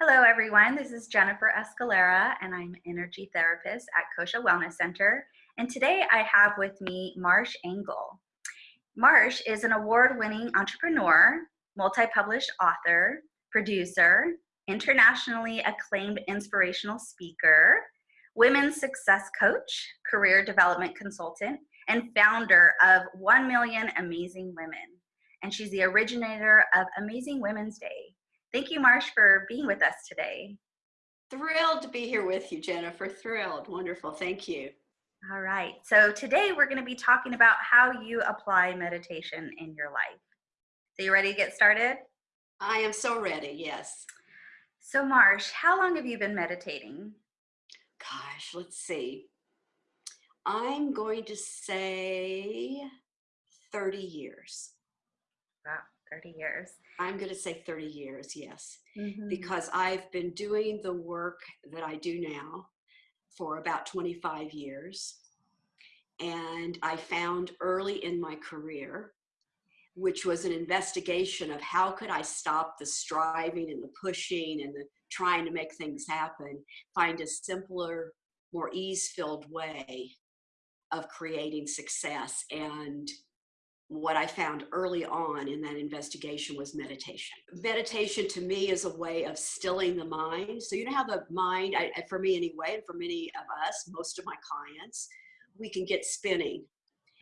Hello, everyone. This is Jennifer Escalera, and I'm energy therapist at Kosha Wellness Center. And today I have with me Marsh Engle. Marsh is an award winning entrepreneur, multi published author, producer, internationally acclaimed inspirational speaker, women's success coach, career development consultant, and founder of 1 Million Amazing Women. And she's the originator of Amazing Women's Day, Thank you, Marsh, for being with us today. Thrilled to be here with you, Jennifer. Thrilled. Wonderful. Thank you. All right. So today we're going to be talking about how you apply meditation in your life. So you ready to get started? I am so ready. Yes. So Marsh, how long have you been meditating? Gosh, let's see. I'm going to say 30 years. Wow. 30 years. I'm going to say 30 years, yes, Mhm. because I've been doing the work that I do now for about 25 years. And I found early in my career, which was an investigation of how could I stop the striving and the pushing and the trying to make things happen, find a simpler, more ease-filled way of creating success and what I found early on in that investigation was meditation. Meditation to me is a way of stilling the mind. So you know how the mind, I, for me anyway, and for many of us, most of my clients, we can get spinning.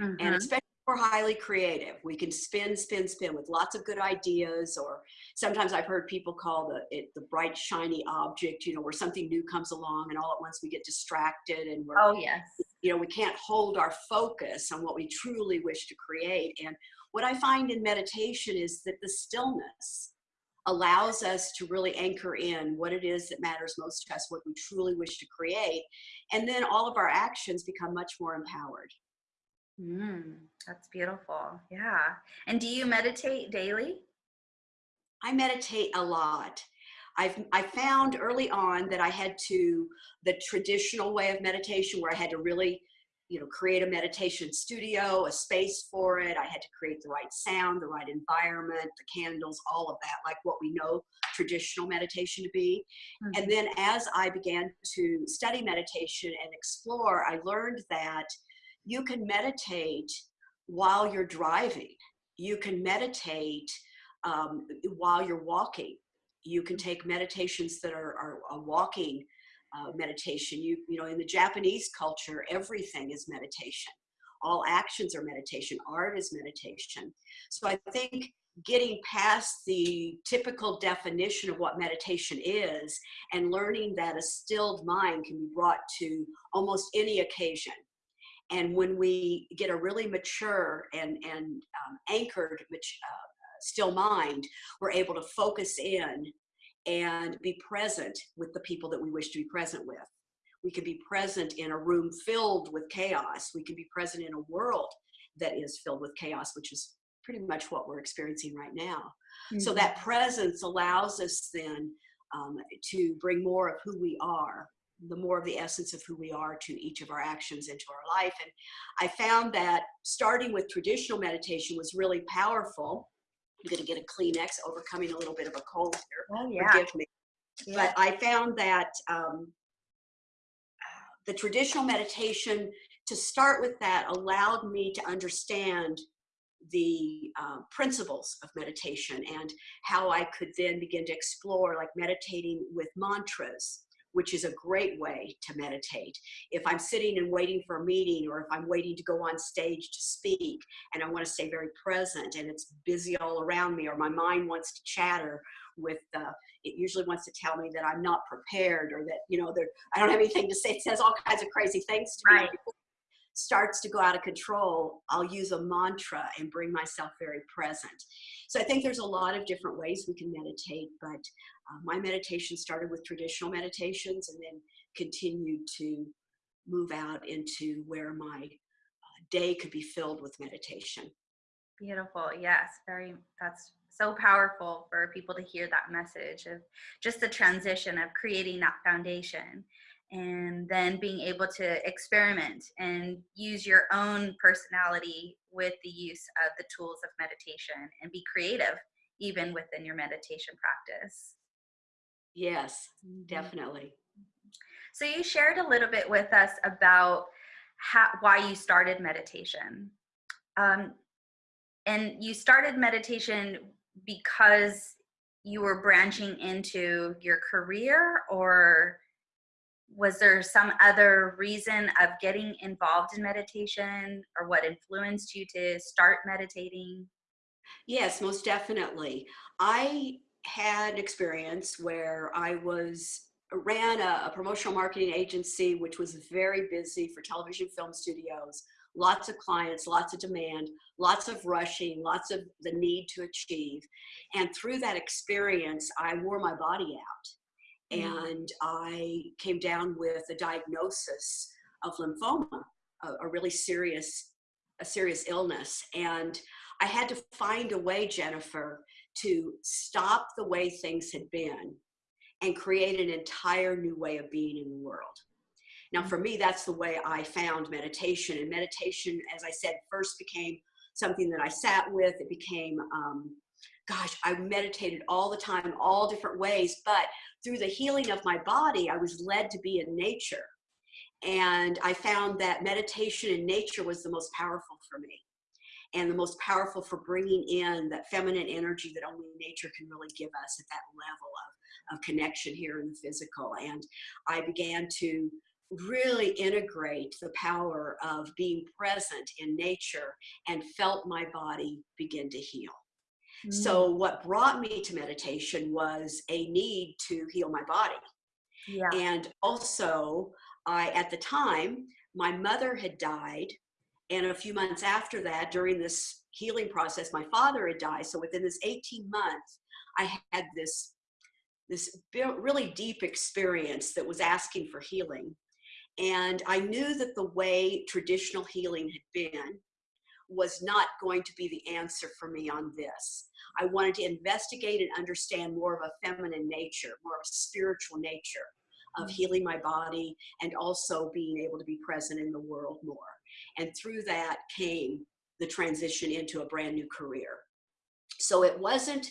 Mm-hmm. And especially we're highly creative. We can spin, spin, spin with lots of good ideas, or sometimes I've heard people call the it the bright, shiny object, you know, where something new comes along and all at once we get distracted and we're oh yes you know, we can't hold our focus on what we truly wish to create. And what I find in meditation is that the stillness allows us to really anchor in what it is that matters most to us, what we truly wish to create. And then all of our actions become much more empowered. Mm, that's beautiful. Yeah. And do you meditate daily? I meditate a lot. I've I found early on that I had to the traditional way of meditation where I had to really you know create a meditation studio a space for it i had to create the right sound the right environment the candles all of that like what we know traditional meditation to be mm-hmm. and then as i began to study meditation and explore i learned that you can meditate while you're driving you can meditate um, while you're walking you can take meditations that are, are a walking uh, meditation. You, you know, in the Japanese culture, everything is meditation. All actions are meditation. Art is meditation. So I think getting past the typical definition of what meditation is and learning that a stilled mind can be brought to almost any occasion. And when we get a really mature and, and um, anchored uh, still mind, we're able to focus in and be present with the people that we wish to be present with. We can be present in a room filled with chaos. We can be present in a world that is filled with chaos, which is pretty much what we're experiencing right now. Mm-hmm. So that presence allows us then um, to bring more of who we are, the more of the essence of who we are to each of our actions into our life. And I found that starting with traditional meditation was really powerful I'm going to get a Kleenex, overcoming a little bit of a cold here. Oh, yeah. Forgive me. Yeah. But I found that um, the traditional meditation, to start with that, allowed me to understand the uh, principles of meditation and how I could then begin to explore like meditating with mantras which is a great way to meditate. If I'm sitting and waiting for a meeting or if I'm waiting to go on stage to speak and I want to stay very present and it's busy all around me or my mind wants to chatter with uh, it usually wants to tell me that I'm not prepared or that you know I don't have anything to say it says all kinds of crazy things to right. me starts to go out of control, I'll use a mantra and bring myself very present. So I think there's a lot of different ways we can meditate, but uh, my meditation started with traditional meditations and then continued to move out into where my uh, day could be filled with meditation. Beautiful. Yes, very that's so powerful for people to hear that message of just the transition of creating that foundation and then being able to experiment and use your own personality with the use of the tools of meditation and be creative even within your meditation practice. Yes, Mhm. definitely. So you shared a little bit with us about how, why you started meditation. Um, and you started meditation because you were branching into your career or was there some other reason of getting involved in meditation or what influenced you to start meditating? Yes, most definitely. I had experience where I was uh, ran a, a promotional marketing agency which was very busy for television film studios lots of clients lots of demand lots of rushing lots of the need to achieve and through that experience i wore my body out. And i came down with a diagnosis of lymphoma a, a really serious a serious illness and i had to find a way jennifer to stop the way things had been and create an entire new way of being in the world. Now, for me, that's the way I found meditation. And meditation, as I said, first became something that I sat with. It became, um, gosh, I meditated all the time, all different ways. But through the healing of my body, I was led to be in nature. And I found that meditation in nature was the most powerful for me and the most powerful for bringing in that feminine energy that only nature can really give us at that level of, of connection here in the physical. And I began to really integrate the power of being present in nature and felt my body begin to heal. Mm. So, what brought me to meditation was a need to heal my body. yeah. And also, I, at the time, my mother had died and a few months after that, during this healing process, my father had died. So within this 18 months, I had this, this really deep experience that was asking for healing. And I knew that the way traditional healing had been was not going to be the answer for me on this. I wanted to investigate and understand more of a feminine nature, more of a spiritual nature of mm. healing my body and also being able to be present in the world more. And through that came the transition into a brand new career. So it wasn't,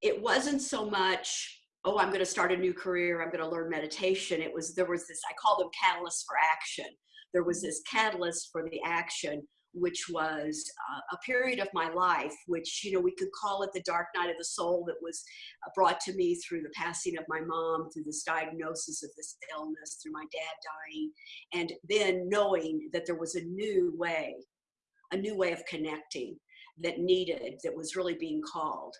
it wasn't so much, oh, I'm going to start a new career, I'm going to learn meditation. It was, there was this, I call them catalysts for action. There was mm. this catalyst for the action which was uh, a period of my life, which, you know, we could call it the dark night of the soul that was uh, brought to me through the passing of my mom, through this diagnosis of this illness, through my dad dying, and then knowing that there was a new way, a new way of connecting that needed, that was really being called.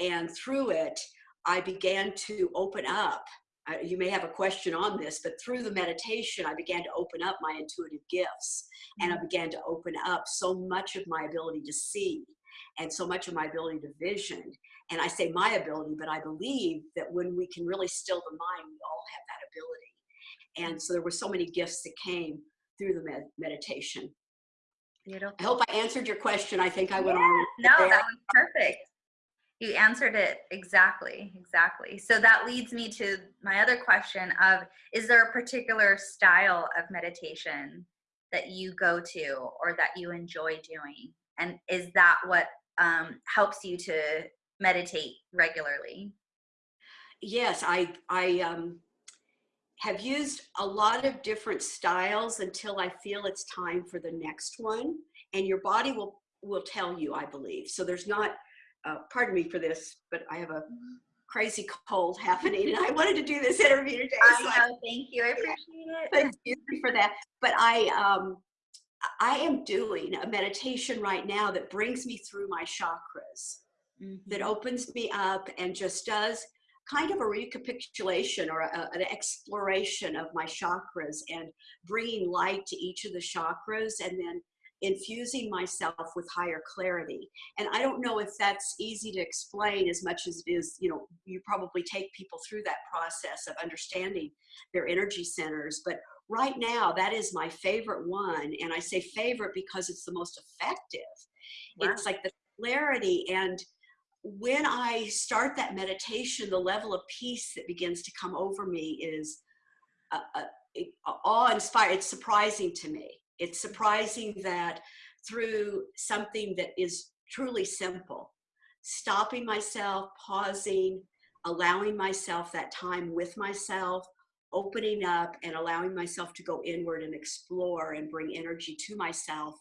And through it, I began to open up I, you may have a question on this, but through the meditation, I began to open up my intuitive gifts and I mm-hmm. began to open up so much of my ability to see and so much of my ability to vision. And I say my ability, but I believe that when we can really still the mind, we all have that ability. And so there were so many gifts that came through the med meditation. Beautiful. I hope I answered your question. I think I went Yeah, on. No, there. that was perfect. You answered it exactly, exactly. So that leads me to my other question of is there a particular style of meditation that you go to or that you enjoy doing? And is that what um, helps you to meditate regularly? Yes, I I um, have used a lot of different styles until I feel it's time for the next one, and your body will will tell you, I believe. So there's not. Uh, pardon me for this, but I have a crazy cold happening, and I wanted to do this interview today. I so know, thank you. I appreciate it. excuse me for that. But I um, I am doing a meditation right now that brings me through my chakras that Mhm. opens me up and just does kind of a recapitulation or a, an exploration of my chakras and bringing light to each of the chakras and then infusing myself with higher clarity. And I don't know if that's easy to explain as much as it is, you know, you probably take people through that process of understanding their energy centers. But right now, that is my favorite one. And I say favorite because it's the most effective. Wow. It's like the clarity and when I start that meditation, the level of peace that begins to come over me is uh, uh, awe-inspiring. It's surprising to me. It's surprising that through something that is truly simple, stopping myself, pausing, allowing myself that time with myself, opening up and allowing myself to go inward and explore and bring energy to myself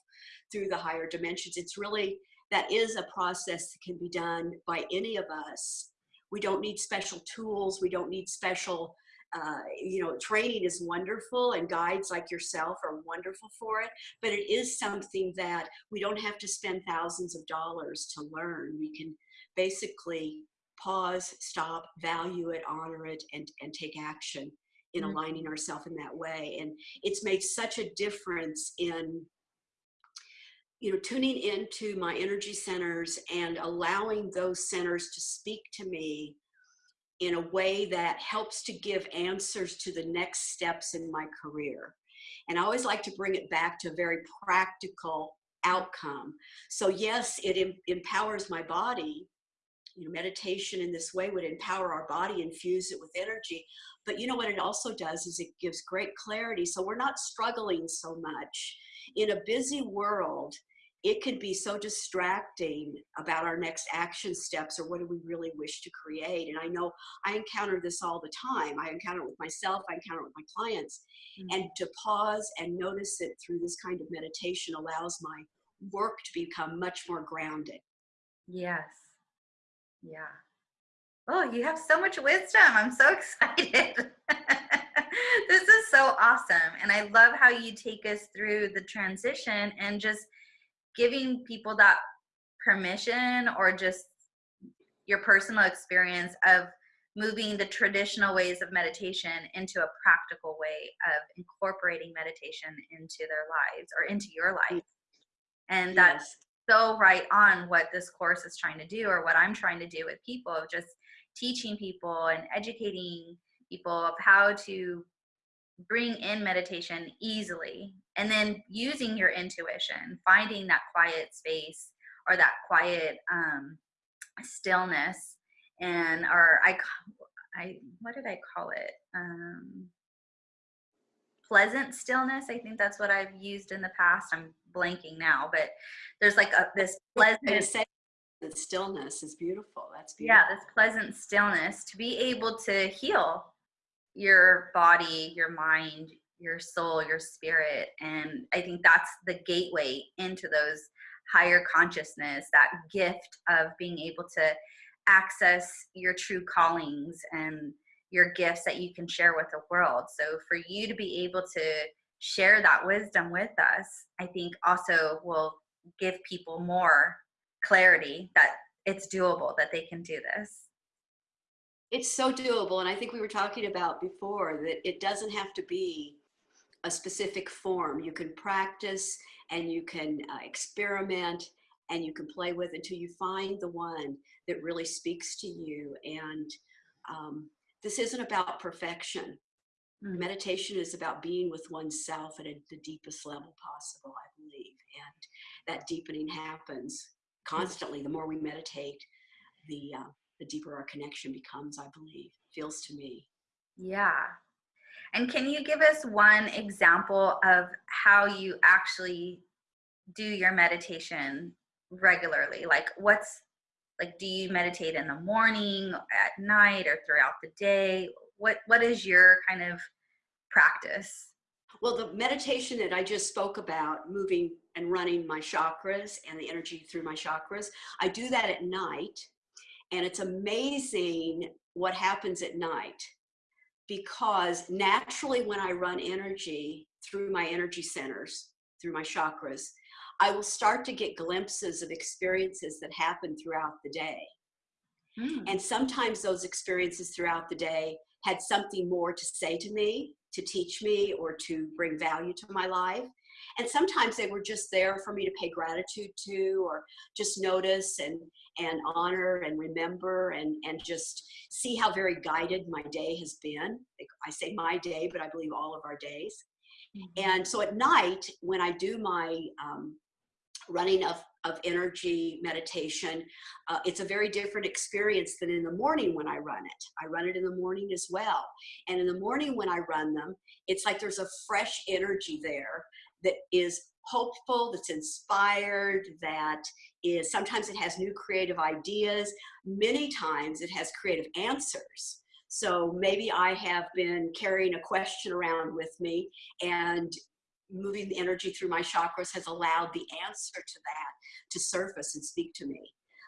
through the higher dimensions. It's really, that is a process that can be done by any of us. We don't need special tools. We don't need special, uh, you know, training is wonderful and guides like yourself are wonderful for it, but it is something that we don't have to spend thousands of dollars to learn. We can basically pause, stop, value it, honor it, and, and take action in Mm. aligning ourselves in that way. And it's made such a difference in you know, tuning into my energy centers and allowing those centers to speak to me in a way that helps to give answers to the next steps in my career. And I always like to bring it back to a very practical outcome. So yes, it em- empowers my body. You know, meditation in this way would empower our body, infuse it with energy. But you know what it also does is it gives great clarity. So we're not struggling so much in a busy world, it could be so distracting about our next action steps or what do we really wish to create. And I know I encounter this all the time. I encounter it with myself, I encounter it with my clients. Mm. And to pause and notice it through this kind of meditation allows my work to become much more grounded. Yes. Yeah. Oh, you have so much wisdom. I'm so excited. this is so awesome. And I love how you take us through the transition and just giving people that permission or just your personal experience of moving the traditional ways of meditation into a practical way of incorporating meditation into their lives or into your life. And that's so right on what this course is trying to do or what I'm trying to do with people of just teaching people and educating people of how to bring in meditation easily and then using your intuition finding that quiet space or that quiet um, stillness and or I I what did I call it um, pleasant stillness I think that's what I've used in the past I'm blanking now but there's like a this pleasant that stillness is beautiful. That's beautiful. yeah this pleasant stillness to be able to heal your body your mind your soul your spirit and i think that's the gateway into those higher consciousness that gift of being able to access your true callings and your gifts that you can share with the world so for you to be able to share that wisdom with us i think also will give people more clarity that it's doable that they can do this It's so doable. And I think we were talking about before that it doesn't have to be a specific form. You can practice and you can uh, experiment and you can play with until you find the one that really speaks to you. And um, this isn't about perfection. Mm. Meditation is about being with oneself at a, the deepest level possible, I believe. And that deepening happens constantly. The more we meditate, the uh, the deeper our connection becomes, I believe, feels to me. Yeah. And can you give us one example of how you actually do your meditation regularly? Like, what's like, do you meditate in the morning, at night, or throughout the day? What What is your kind of practice? Well, the meditation that I just spoke about, moving and running my chakras and the energy through my chakras, I do that at night. And it's amazing what happens at night because naturally, when I run energy through my energy centers, through my chakras, I will start to get glimpses of experiences that happen throughout the day. Mm. And sometimes those experiences throughout the day had something more to say to me, to teach me, or to bring value to my life. And sometimes they were just there for me to pay gratitude to, or just notice and and honor and remember and and just see how very guided my day has been. I say my day, but I believe all of our days. And so at night, when I do my um, running of, of energy meditation, uh, it's a very different experience than in the morning when I run it. I run it in the morning as well. And in the morning when I run them, it's like there's a fresh energy there that is hopeful, that's inspired, that is sometimes it has new creative ideas. Many times it has creative answers. So maybe I have been carrying a question around with me and moving the energy through my chakras has allowed the answer to that to surface and speak to me.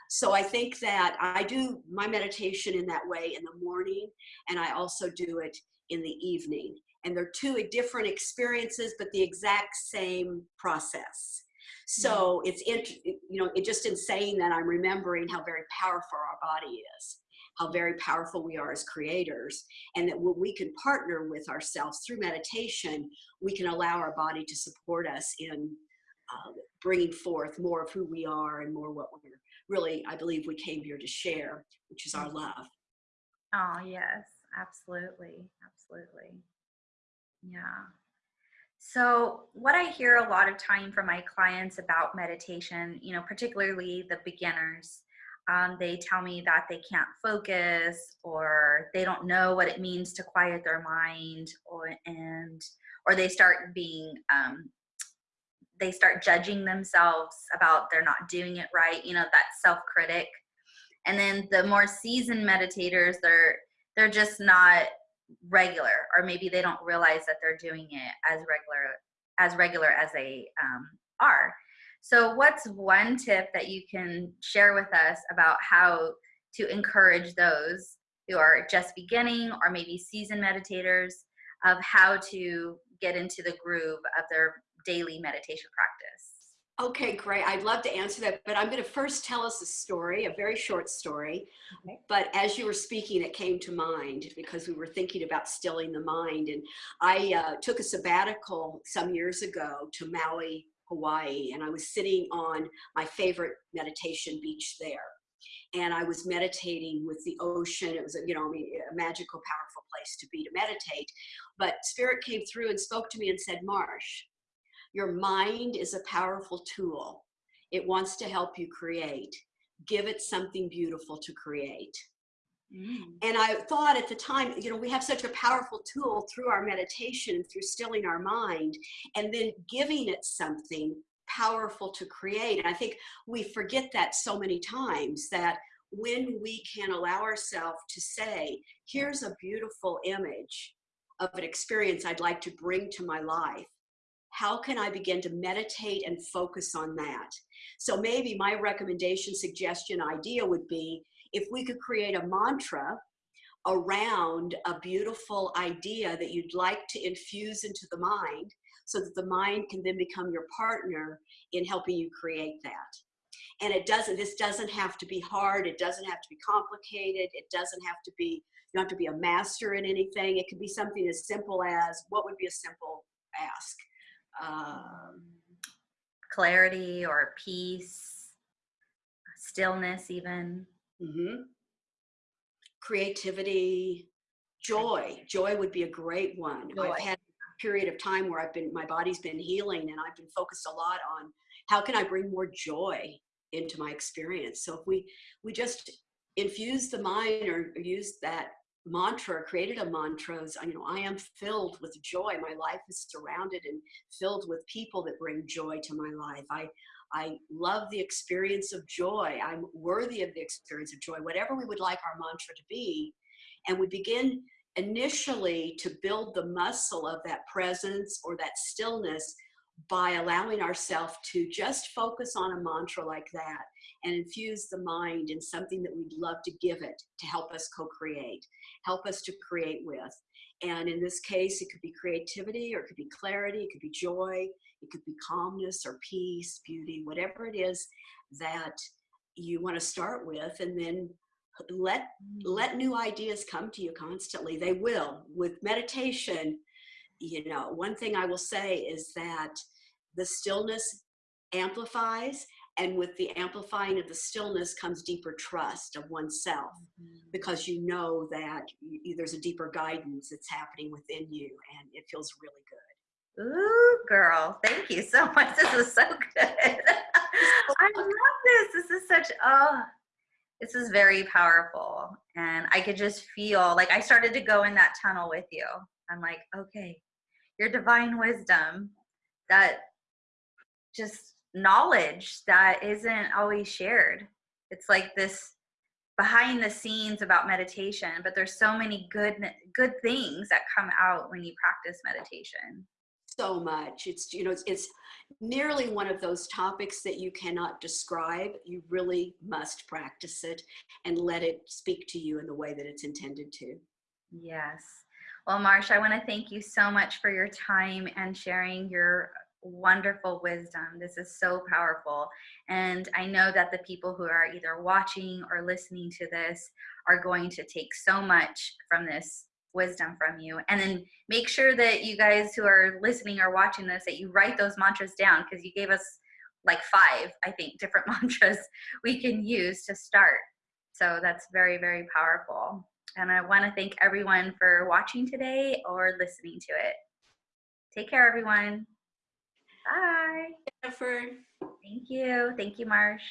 So I think that I do my meditation in that way in the morning, and I also do it in the evening. And they're two different experiences, but the exact same process. So it's, you know, it just in saying that, I'm remembering how very powerful our body is, how very powerful we are as creators, and that when we can partner with ourselves through meditation, we can allow our body to support us in uh, bringing forth more of who we are and more what we're really, I believe we came here to share, which is our love. Oh, yes, absolutely. Absolutely. Yeah. So, what I hear a lot of time from my clients about meditation, you know, particularly the beginners, um, they tell me that they can't focus or they don't know what it means to quiet their mind or and or they start being um, they start judging themselves about they're not doing it right you know that self-critic and then the more seasoned meditators they're they're just not regular or maybe they don't realize that they're doing it as regular as regular as they um, are so what's one tip that you can share with us about how to encourage those who are just beginning or maybe seasoned meditators of how to get into the groove of their daily meditation practice? Okay, great. I'd love to answer that, but I'm going to first tell us a story, a very short story. Okay. But as you were speaking, it came to mind because we were thinking about stilling the mind. And I uh, took a sabbatical some years ago to Maui, Hawaii, and I was sitting on my favorite meditation beach there. And I was meditating with the ocean. It was, a, you know, I mean, a magical, powerful place to be to meditate. But Spirit came through and spoke to me and said, Marsh, your mind is a powerful tool. It wants to help you create. Give it something beautiful to create. Mm. And I thought at the time, you know, we have such a powerful tool through our meditation, through stilling our mind, and then giving it something powerful to create. And I think we forget that so many times that when we can allow ourselves to say, here's a beautiful image of an experience I'd like to bring to my life how can I begin to meditate and focus on that? So maybe my recommendation, suggestion, idea would be if we could create a mantra around a beautiful idea that you'd like to infuse into the mind so that the mind can then become your partner in helping you create that. And it doesn't, this doesn't have to be hard. It doesn't have to be complicated. It doesn't have to be, you don't have to be a master in anything. It could be something as simple as what would be a simple ask? Um, clarity or peace, stillness, even. Mm-hmm. Creativity, joy. Joy would be a great one. Joy. I've had a period of time where I've been, my body's been healing and I've been focused a lot on how can I bring more joy into my experience. So if we, we just infuse the mind or use that mantra, created a mantra, you know, I am filled with joy. My life is surrounded and filled with people that bring joy to my life. I, I love the experience of joy. I'm worthy of the experience of joy, whatever we would like our mantra to be. And we begin initially to build the muscle of that presence or that stillness by allowing ourselves to just focus on a mantra like that and infuse the mind in something that we'd love to give it to help us co-create, help us to create with. And in this case, it could be creativity or it could be clarity, it could be joy, it could be calmness or peace, beauty, whatever it is that you want to start with and then let let new ideas come to you constantly they will with meditation you know one thing i will say is that the stillness amplifies and with the amplifying of the stillness comes deeper trust of oneself mm-hmm. because you know that you, there's a deeper guidance that's happening within you and it feels really good. Ooh, girl, thank you so much. This is so good. I love this. This is such, oh, this is very powerful. And I could just feel like I started to go in that tunnel with you. I'm like, okay, your divine wisdom that just knowledge that isn't always shared. It's like this behind the scenes about meditation, but there's so many good good things that come out when you practice meditation. So much. It's you know it's, it's nearly one of those topics that you cannot describe. You really must practice it and let it speak to you in the way that it's intended to. Yes. Well, Marsh, I want to thank you so much for your time and sharing your wonderful wisdom. This is so powerful. And I know that the people who are either watching or listening to this are going to take so much from this wisdom from you. And then make sure that you guys who are listening or watching this, that you write those mantras down because you gave us like five, I think, different mantras we can use to start. So that's very, very powerful. And I want to thank everyone for watching today or listening to it. Take care, everyone. Bye. Jennifer. Thank you. Thank you, Marsh.